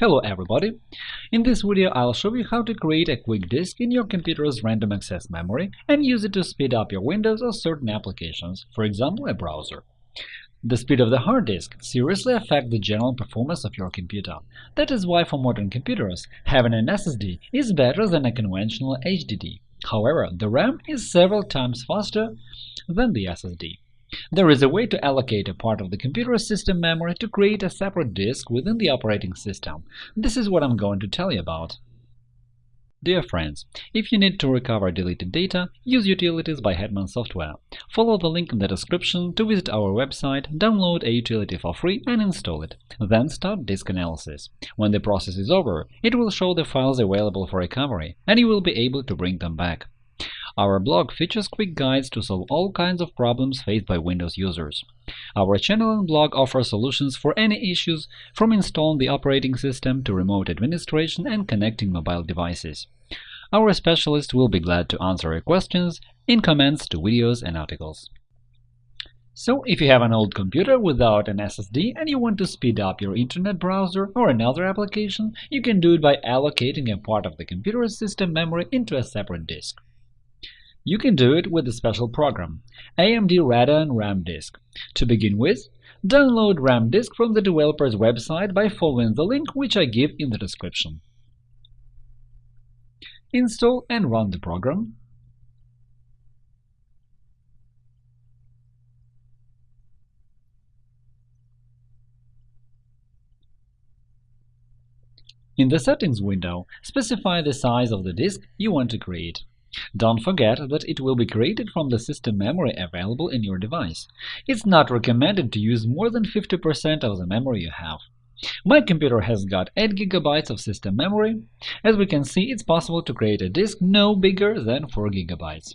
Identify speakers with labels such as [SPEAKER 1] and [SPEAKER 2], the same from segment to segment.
[SPEAKER 1] Hello everybody! In this video I'll show you how to create a quick disk in your computer's random access memory and use it to speed up your Windows or certain applications, for example a browser. The speed of the hard disk seriously affects the general performance of your computer. That is why for modern computers, having an SSD is better than a conventional HDD. However, the RAM is several times faster than the SSD. There is a way to allocate a part of the computer system memory to create a separate disk within the operating system. This is what I'm going to tell you about. Dear friends, if you need to recover deleted data, use Utilities by Hetman Software. Follow the link in the description to visit our website, download a utility for free and install it. Then start disk analysis. When the process is over, it will show the files available for recovery, and you will be able to bring them back. Our blog features quick guides to solve all kinds of problems faced by Windows users. Our channel and blog offer solutions for any issues, from installing the operating system to remote administration and connecting mobile devices. Our specialists will be glad to answer your questions in comments to videos and articles. So, if you have an old computer without an SSD and you want to speed up your internet browser or another application, you can do it by allocating a part of the computer system memory into a separate disk. You can do it with a special program, AMD Radeon RAM Disk. To begin with, download RAM Disk from the developer's website by following the link which I give in the description. Install and run the program. In the Settings window, specify the size of the disk you want to create. Don't forget that it will be created from the system memory available in your device. It's not recommended to use more than 50% of the memory you have. My computer has got 8 GB of system memory. As we can see, it's possible to create a disk no bigger than 4 GB.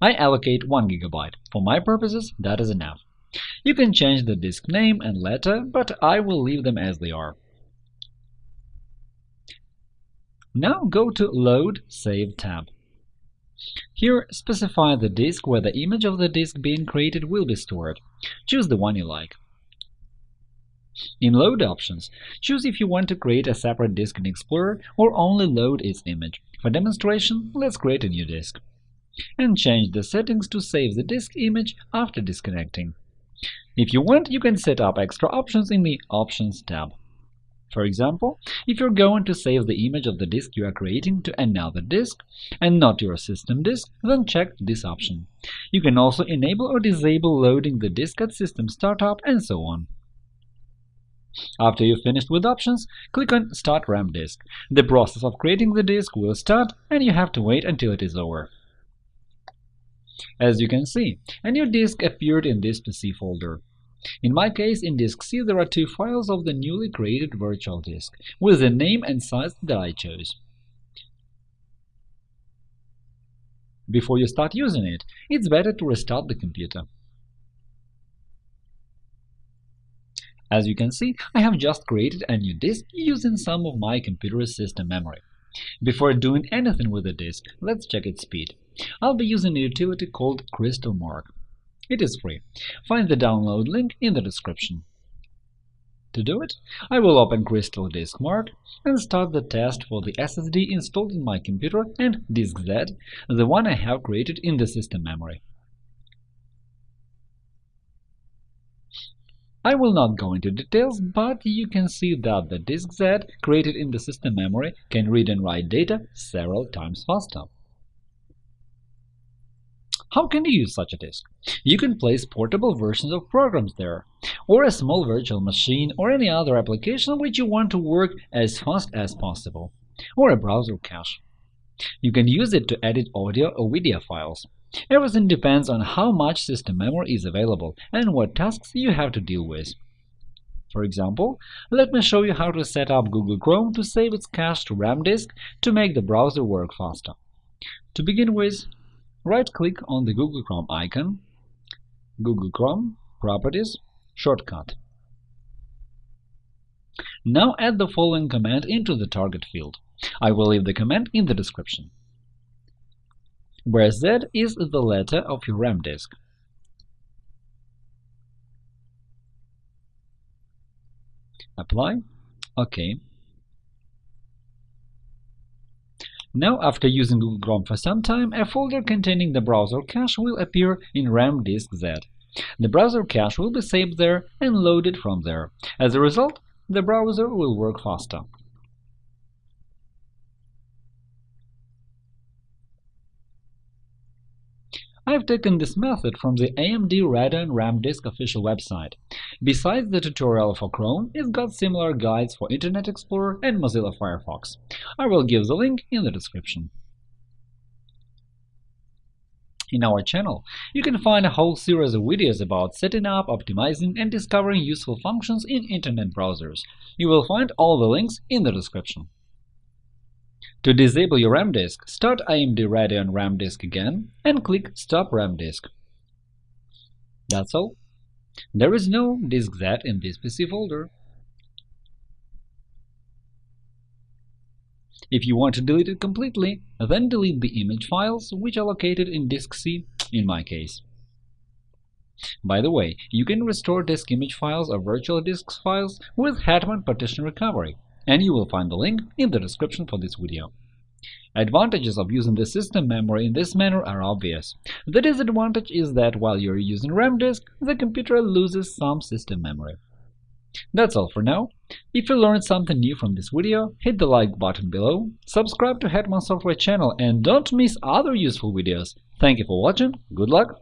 [SPEAKER 1] I allocate 1 GB. For my purposes, that is enough. You can change the disk name and letter, but I will leave them as they are. Now go to Load Save tab. Here, specify the disk where the image of the disk being created will be stored. Choose the one you like. In Load options, choose if you want to create a separate disk in Explorer or only load its image. For demonstration, let's create a new disk. And change the settings to save the disk image after disconnecting. If you want, you can set up extra options in the Options tab. For example, if you're going to save the image of the disk you are creating to another disk and not your system disk, then check this option. You can also enable or disable loading the disk at system startup and so on. After you've finished with options, click on Start RAM Disk. The process of creating the disk will start, and you have to wait until it is over. As you can see, a new disk appeared in this PC folder. In my case, in disk C there are two files of the newly created virtual disk, with the name and size that I chose. Before you start using it, it's better to restart the computer. As you can see, I have just created a new disk using some of my computer's system memory. Before doing anything with the disk, let's check its speed. I'll be using a utility called CrystalMark. It is free. Find the download link in the description. To do it, I will open Crystal Disk Mark and start the test for the SSD installed in my computer and Disk Z, the one I have created in the system memory. I will not go into details, but you can see that the Disk Z created in the system memory can read and write data several times faster. How can you use such a disk? You can place portable versions of programs there, or a small virtual machine or any other application which you want to work as fast as possible, or a browser cache. You can use it to edit audio or video files. Everything depends on how much system memory is available and what tasks you have to deal with. For example, let me show you how to set up Google Chrome to save its cache to RAM disk to make the browser work faster. To begin with, Right-click on the Google Chrome icon, Google Chrome, Properties, Shortcut. Now add the following command into the target field. I will leave the command in the description. Where Z is the letter of your RAM disk. Apply. OK. Now, after using Google Chrome for some time, a folder containing the browser cache will appear in RAM disk Z. The browser cache will be saved there and loaded from there. As a result, the browser will work faster. I've taken this method from the AMD Radeon RAM Disk official website. Besides the tutorial for Chrome, it's got similar guides for Internet Explorer and Mozilla Firefox. I will give the link in the description. In our channel, you can find a whole series of videos about setting up, optimizing, and discovering useful functions in Internet browsers. You will find all the links in the description. To disable your RAM disk, start AMD Radeon RAM disk again and click Stop RAM disk. That's all. There is no disk Z in this PC folder. If you want to delete it completely, then delete the image files, which are located in disk C in my case. By the way, you can restore disk image files or virtual disk files with Hetman Partition Recovery, and you will find the link in the description for this video. Advantages of using the system memory in this manner are obvious. The disadvantage is that while you're using RAM disk, the computer loses some system memory. That's all for now. If you learned something new from this video, hit the like button below, subscribe to Hetman Software channel, and don't miss other useful videos. Thank you for watching, good luck,